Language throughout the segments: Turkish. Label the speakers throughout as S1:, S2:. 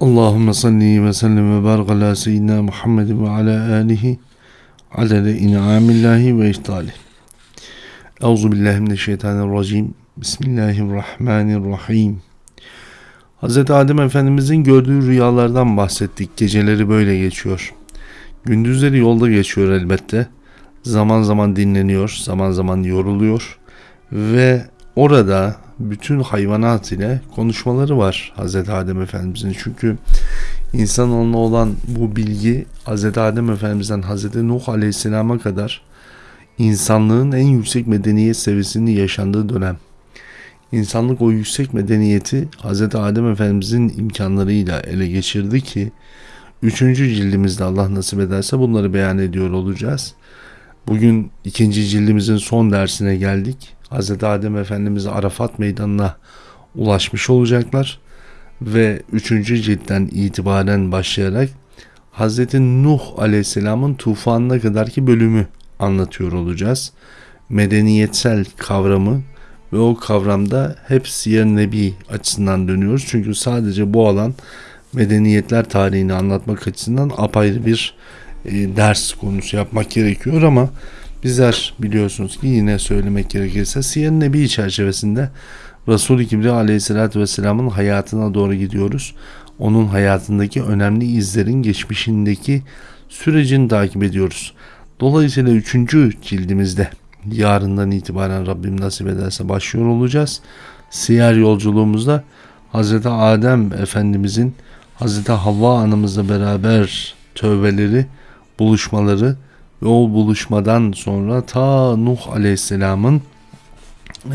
S1: Allahümme salli ve sellem ve barik ala seyyidina Muhammed ve ala alihi adede in'amillahi ve ihtali. Euzu billahi mineşşeytanirracim. Bismillahirrahmanirrahim. Hz. Adem Efendimizin gördüğü rüyalardan bahsettik. Geceleri böyle geçiyor. Gündüzleri yolda geçiyor elbette. Zaman zaman dinleniyor, zaman zaman yoruluyor ve orada bütün hayvanat ile konuşmaları var Hz. Adem Efendimizin. Çünkü insanoğluna olan bu bilgi Hz. Adem Efendimiz'den Hz. Nuh Aleyhisselam'a kadar insanlığın en yüksek medeniyet seviyesini yaşandığı dönem. İnsanlık o yüksek medeniyeti Hz. Adem Efendimizin imkanlarıyla ele geçirdi ki 3. cildimizde Allah nasip ederse bunları beyan ediyor olacağız. Bugün ikinci cildimizin son dersine geldik. Hz. Adem Efendimiz Arafat Meydanı'na ulaşmış olacaklar ve 3. ciltten itibaren başlayarak Hz. Nuh Aleyhisselam'ın tufanına kadarki bölümü anlatıyor olacağız. Medeniyetsel kavramı ve o kavramda hep Siyer Nebi açısından dönüyoruz. Çünkü sadece bu alan medeniyetler tarihini anlatmak açısından apayrı bir e, ders konusu yapmak gerekiyor ama bizler biliyorsunuz ki yine söylemek gerekirse Siyer Nebi çerçevesinde Resul-i Kibri aleyhissalatü vesselamın hayatına doğru gidiyoruz. Onun hayatındaki önemli izlerin geçmişindeki sürecini takip ediyoruz. Dolayısıyla 3. cildimizde yarından itibaren Rabbim nasip ederse başlıyor olacağız. Siyer yolculuğumuzda Hz. Adem Efendimizin Hz. Havva anımızla beraber tövbeleri, buluşmaları o buluşmadan sonra ta Nuh Aleyhisselam'ın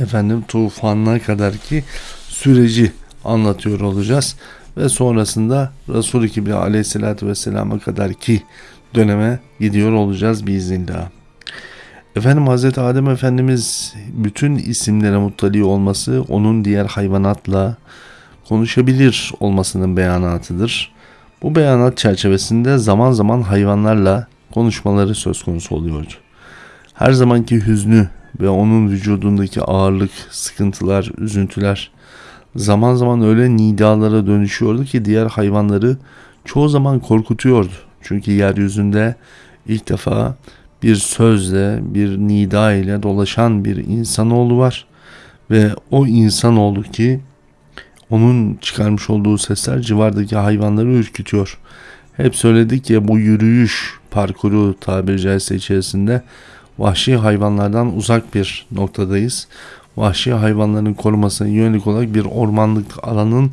S1: efendim tufanına kadar ki süreci anlatıyor olacağız ve sonrasında Resul-i Kibri Aleyhisselatü Vesselam'a kadar ki döneme gidiyor olacağız biiznillah. Efendim Hazreti Adem Efendimiz bütün isimlere muttali olması onun diğer hayvanatla konuşabilir olmasının beyanatıdır. Bu beyanat çerçevesinde zaman zaman hayvanlarla konuşmaları söz konusu oluyordu. Her zamanki hüznü ve onun vücudundaki ağırlık, sıkıntılar, üzüntüler zaman zaman öyle nidalara dönüşüyordu ki diğer hayvanları çoğu zaman korkutuyordu. Çünkü yeryüzünde ilk defa bir sözle, bir nida ile dolaşan bir insanoğlu var. Ve o insanoğlu ki onun çıkarmış olduğu sesler civardaki hayvanları ürkütüyor. Hep söyledik ya bu yürüyüş parkuru tabiri caizse içerisinde vahşi hayvanlardan uzak bir noktadayız. Vahşi hayvanların korumasına yönelik olarak bir ormanlık alanın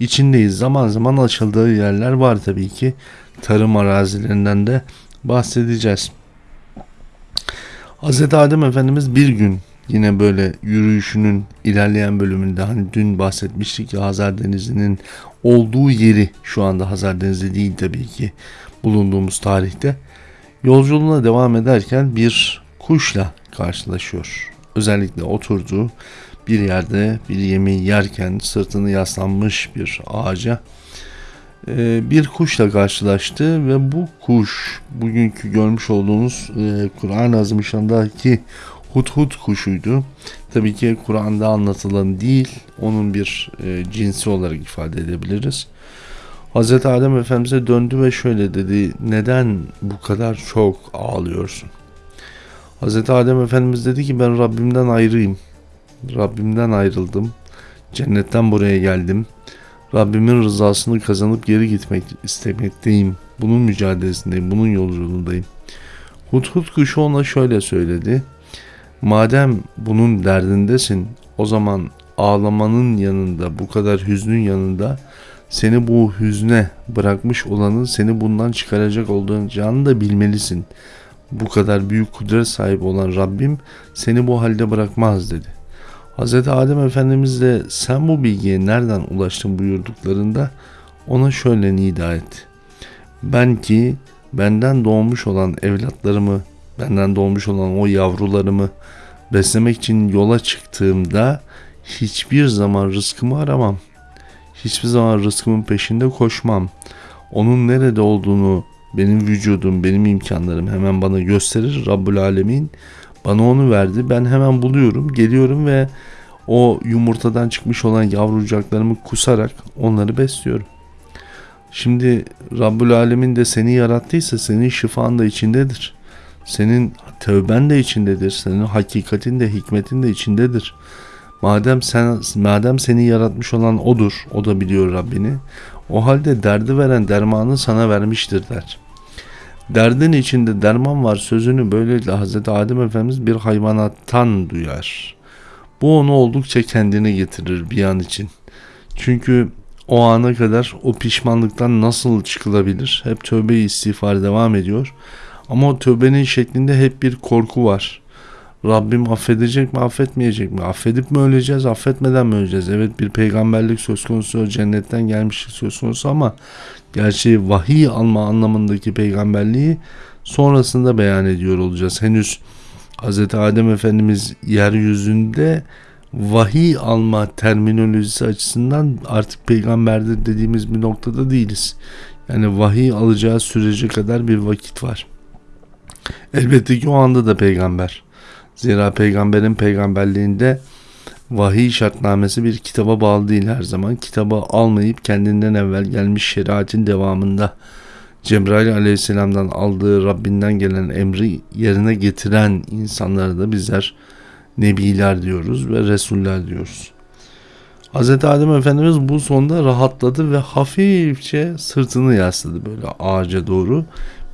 S1: içindeyiz. Zaman zaman açıldığı yerler var tabii ki. Tarım arazilerinden de bahsedeceğiz. Hz. Adem Efendimiz bir gün yine böyle yürüyüşünün ilerleyen bölümünde hani dün bahsetmiştik ya Hazar Denizi'nin olduğu yeri şu anda Hazar Denizi değil tabii ki bulunduğumuz tarihte yolculuğuna devam ederken bir kuşla karşılaşıyor. Özellikle oturduğu bir yerde bir yemeği yerken sırtını yaslanmış bir ağaca e, bir kuşla karşılaştı ve bu kuş bugünkü görmüş olduğunuz e, Kur'an-ı Azimüşşan'daki hudhud kuşuydu. Tabii ki Kur'an'da anlatılan değil, onun bir e, cinsi olarak ifade edebiliriz. Hz. Adem Efendimiz'e döndü ve şöyle dedi, neden bu kadar çok ağlıyorsun? Hz. Adem Efendimiz dedi ki ben Rabbimden ayrıyım. Rabbimden ayrıldım. Cennetten buraya geldim. Rabbimin rızasını kazanıp geri gitmek istemekteyim. Bunun mücadelesindeyim, bunun yolculuğundayım. Hudhud kuşu ona şöyle söyledi. Madem bunun derdindesin, o zaman ağlamanın yanında, bu kadar hüznün yanında seni bu hüzne bırakmış olanın seni bundan çıkaracak olduğunu da bilmelisin. Bu kadar büyük kudret sahibi olan Rabbim seni bu halde bırakmaz dedi. Hz. Adem Efendimiz de sen bu bilgiye nereden ulaştın buyurduklarında ona şöyle nida etti. Ben ki benden doğmuş olan evlatlarımı, benden doğmuş olan o yavrularımı beslemek için yola çıktığımda hiçbir zaman rızkımı aramam. Hiçbir zaman rızkımın peşinde koşmam. Onun nerede olduğunu benim vücudum, benim imkanlarım hemen bana gösterir Rabbul Alemin. Bana onu verdi. Ben hemen buluyorum, geliyorum ve o yumurtadan çıkmış olan yavrucaklarımı kusarak onları besliyorum. Şimdi Rabbül Alemin de seni yarattıysa senin şifan da içindedir. Senin tövben de içindedir. Senin hakikatin de hikmetin de içindedir. Madem sen madem seni yaratmış olan odur, o da biliyor Rabbini. O halde derdi veren dermanı sana vermiştir der. Derdin içinde derman var sözünü böylelikle Hazreti Adem Efendimiz bir hayvanattan duyar. Bu onu oldukça kendine getirir bir an için. Çünkü o ana kadar o pişmanlıktan nasıl çıkılabilir? Hep tövbe istiğfar devam ediyor. Ama o tövbenin şeklinde hep bir korku var. Rabbim affedecek mi affetmeyecek mi? Affedip mi öleceğiz affetmeden mi öleceğiz? Evet bir peygamberlik söz konusu cennetten gelmişlik söz konusu ama gerçi vahiy alma anlamındaki peygamberliği sonrasında beyan ediyor olacağız. Henüz Hz. Adem Efendimiz yeryüzünde vahiy alma terminolojisi açısından artık peygamberdir dediğimiz bir noktada değiliz. Yani vahiy alacağı sürece kadar bir vakit var. Elbette ki o anda da peygamber. Zira peygamberin peygamberliğinde vahiy şartnamesi bir kitaba bağlı değil her zaman. Kitabı almayıp kendinden evvel gelmiş şeriatin devamında Cebrail aleyhisselamdan aldığı Rabbinden gelen emri yerine getiren insanlara da bizler Nebiler diyoruz ve Resuller diyoruz. Hz. Adem Efendimiz bu sonda rahatladı ve hafifçe sırtını yasladı böyle ağaca doğru.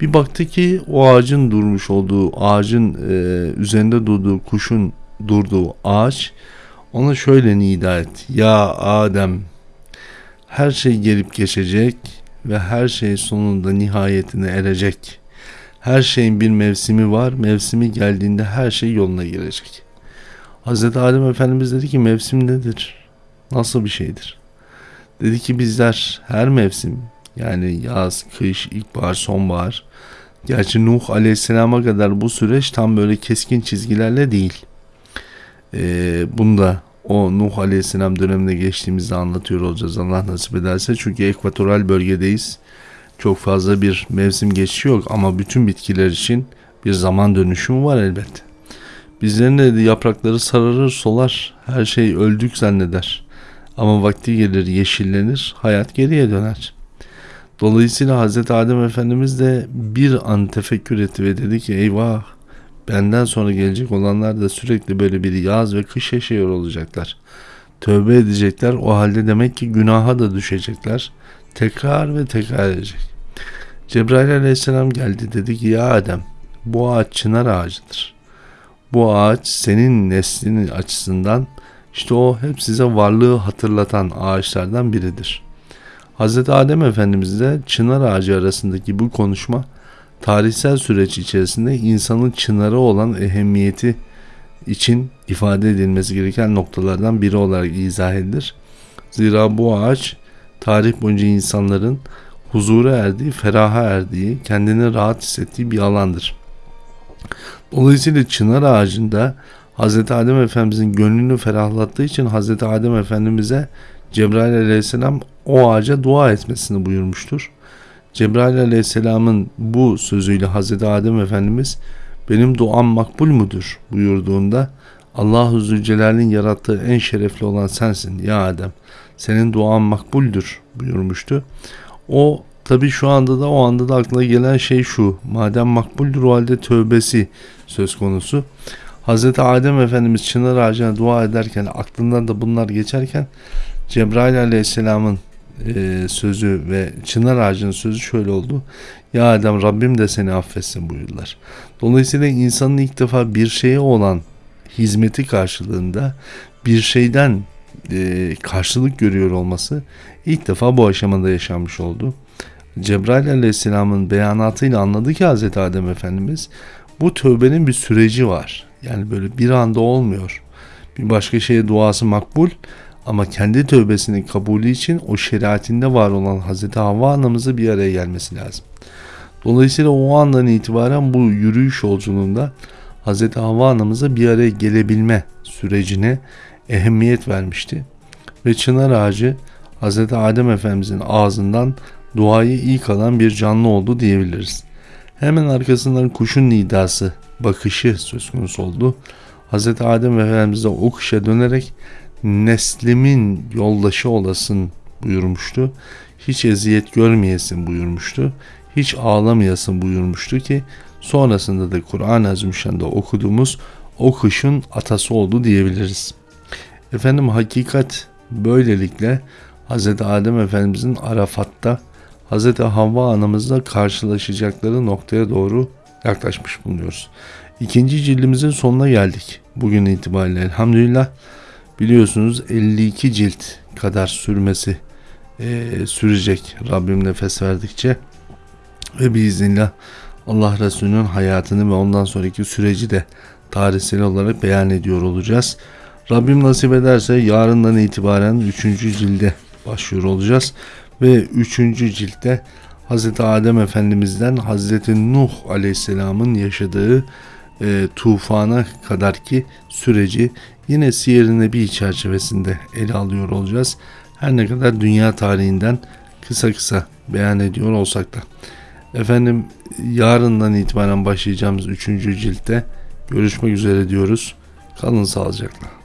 S1: Bir baktı ki o ağacın durmuş olduğu, ağacın e, üzerinde durduğu kuşun durduğu ağaç ona şöyle nida et. Ya Adem her şey gelip geçecek ve her şey sonunda nihayetine erecek. Her şeyin bir mevsimi var. Mevsimi geldiğinde her şey yoluna girecek. Hz. Adem Efendimiz dedi ki mevsim nedir? Nasıl bir şeydir? Dedi ki bizler her mevsim yani yaz, kış, ilkbahar, sonbahar Gerçi Nuh Aleyhisselam'a kadar bu süreç tam böyle keskin çizgilerle değil. Ee, bunu da o Nuh Aleyhisselam döneminde geçtiğimizde anlatıyor olacağız Allah nasip ederse. Çünkü ekvatoral bölgedeyiz. Çok fazla bir mevsim geçişi yok ama bütün bitkiler için bir zaman dönüşümü var elbette. Bizlerin de yaprakları sararır solar, her şey öldük zanneder. Ama vakti gelir yeşillenir, hayat geriye döner. Dolayısıyla Hz. Adem Efendimiz de bir an tefekkür etti ve dedi ki eyvah benden sonra gelecek olanlar da sürekli böyle bir yaz ve kış yaşıyor olacaklar. Tövbe edecekler o halde demek ki günaha da düşecekler. Tekrar ve tekrar edecek. Cebrail aleyhisselam geldi dedi ki ya Adem bu ağaç çınar ağacıdır. Bu ağaç senin neslinin açısından işte o hep size varlığı hatırlatan ağaçlardan biridir.'' Hz. Adem Efendimiz de çınar ağacı arasındaki bu konuşma tarihsel süreç içerisinde insanın çınarı olan ehemmiyeti için ifade edilmesi gereken noktalardan biri olarak izah edilir. Zira bu ağaç tarih boyunca insanların huzura erdiği, feraha erdiği, kendini rahat hissettiği bir alandır. Dolayısıyla çınar ağacında Hz. Adem Efendimizin gönlünü ferahlattığı için Hz. Adem Efendimiz'e Cebrail aleyhisselam o ağaca dua etmesini buyurmuştur. Cebrail aleyhisselamın bu sözüyle Hazreti Adem Efendimiz benim duam makbul mudur buyurduğunda Allah-u Zülcelal'in yarattığı en şerefli olan sensin ya Adem. Senin duan makbuldür buyurmuştu. O tabi şu anda da o anda da aklına gelen şey şu. Madem makbuldür o halde tövbesi söz konusu. Hazreti Adem Efendimiz çınar ağacına dua ederken aklından da bunlar geçerken Cebrail Aleyhisselam'ın e, sözü ve çınar ağacının sözü şöyle oldu. Ya Adem Rabbim de seni affetsin buyurdular. Dolayısıyla insanın ilk defa bir şeye olan hizmeti karşılığında bir şeyden e, karşılık görüyor olması ilk defa bu aşamada yaşanmış oldu. Cebrail aleyhisselamın beyanatıyla anladı ki Hz. Adem Efendimiz bu tövbenin bir süreci var. Yani böyle bir anda olmuyor. Bir başka şeye duası makbul ama kendi tövbesinin kabulü için o şeriatinde var olan Hazreti Havva anamızı bir araya gelmesi lazım. Dolayısıyla o andan itibaren bu yürüyüş yolculuğunda Hazreti Havva anamıza bir araya gelebilme sürecine ehemmiyet vermişti. Ve çınar ağacı Hazreti Adem Efendimizin ağzından duayı ilk alan bir canlı oldu diyebiliriz. Hemen arkasından kuşun nidası, bakışı söz konusu oldu. Hazreti Adem Efendimiz de o kuşa dönerek neslimin yoldaşı olasın buyurmuştu. Hiç eziyet görmeyesin buyurmuştu. Hiç ağlamayasın buyurmuştu ki sonrasında da Kur'an-ı Azimüşşan'da okuduğumuz o kışın atası oldu diyebiliriz. Efendim hakikat böylelikle Hz. Adem Efendimizin Arafat'ta Hz. Havva anamızla karşılaşacakları noktaya doğru yaklaşmış bulunuyoruz. İkinci cildimizin sonuna geldik. Bugün itibariyle elhamdülillah biliyorsunuz 52 cilt kadar sürmesi e, sürecek Rabbim nefes verdikçe ve biiznillah Allah Resulü'nün hayatını ve ondan sonraki süreci de tarihsel olarak beyan ediyor olacağız. Rabbim nasip ederse yarından itibaren 3. cilde başlıyor olacağız ve 3. ciltte Hz. Adem Efendimiz'den Hz. Nuh Aleyhisselam'ın yaşadığı e, tufana kadar ki süreci yine Siyer-i Nebi çerçevesinde ele alıyor olacağız. Her ne kadar dünya tarihinden kısa kısa beyan ediyor olsak da. Efendim yarından itibaren başlayacağımız 3. ciltte görüşmek üzere diyoruz. Kalın sağlıcakla.